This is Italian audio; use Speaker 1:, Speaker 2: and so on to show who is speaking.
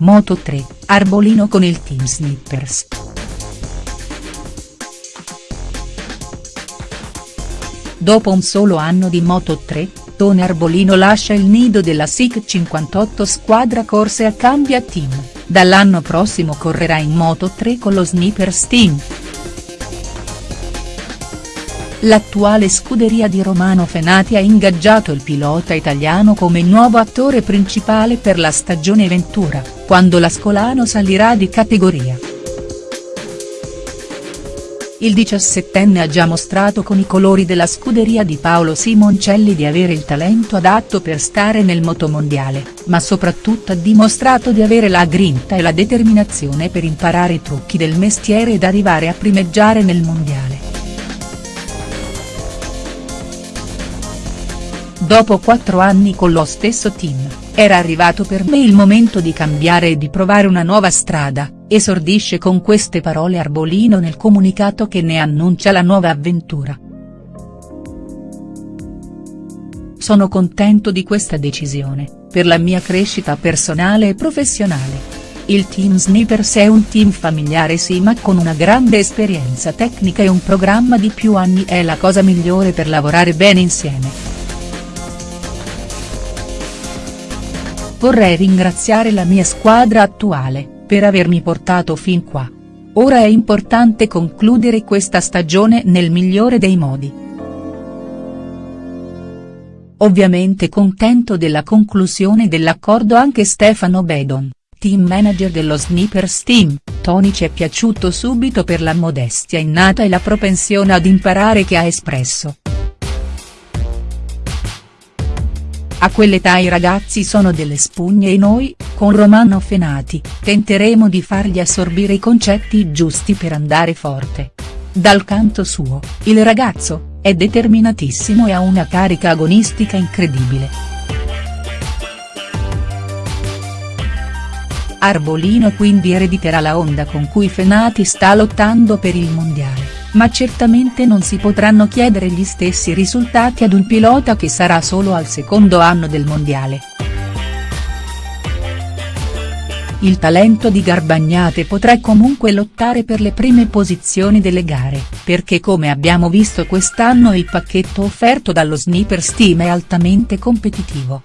Speaker 1: Moto 3, Arbolino con il team Snippers. Dopo un solo anno di Moto 3, Tone Arbolino lascia il nido della SIC 58 squadra corse a cambia team, dall'anno prossimo correrà in Moto 3 con lo Snippers Team. L'attuale scuderia di Romano Fenati ha ingaggiato il pilota italiano come nuovo attore principale per la stagione Ventura, quando l'Ascolano salirà di categoria. Il diciassettenne ha già mostrato con i colori della scuderia di Paolo Simoncelli di avere il talento adatto per stare nel motomondiale, ma soprattutto ha dimostrato di avere la grinta e la determinazione per imparare i trucchi del mestiere ed arrivare a primeggiare nel mondiale. Dopo quattro anni con lo stesso team, era arrivato per me il momento di cambiare e di provare una nuova strada, esordisce con queste parole Arbolino nel comunicato che ne annuncia la nuova avventura. Sono contento di questa decisione, per la mia crescita personale e professionale. Il team Snippers è un team familiare sì ma con una grande esperienza tecnica e un programma di più anni è la cosa migliore per lavorare bene insieme. Vorrei ringraziare la mia squadra attuale, per avermi portato fin qua. Ora è importante concludere questa stagione nel migliore dei modi. Ovviamente contento della conclusione dell'accordo anche Stefano Bedon, team manager dello Snippers Team, Tony ci è piaciuto subito per la modestia innata e la propensione ad imparare che ha espresso. A quell'età i ragazzi sono delle spugne e noi, con Romano Fenati, tenteremo di fargli assorbire i concetti giusti per andare forte. Dal canto suo, il ragazzo, è determinatissimo e ha una carica agonistica incredibile. Arbolino quindi erediterà la onda con cui Fenati sta lottando per il mondiale ma certamente non si potranno chiedere gli stessi risultati ad un pilota che sarà solo al secondo anno del mondiale. Il talento di Garbagnate potrà comunque lottare per le prime posizioni delle gare, perché come abbiamo visto quest'anno il pacchetto offerto dallo Sniper Steam è altamente competitivo.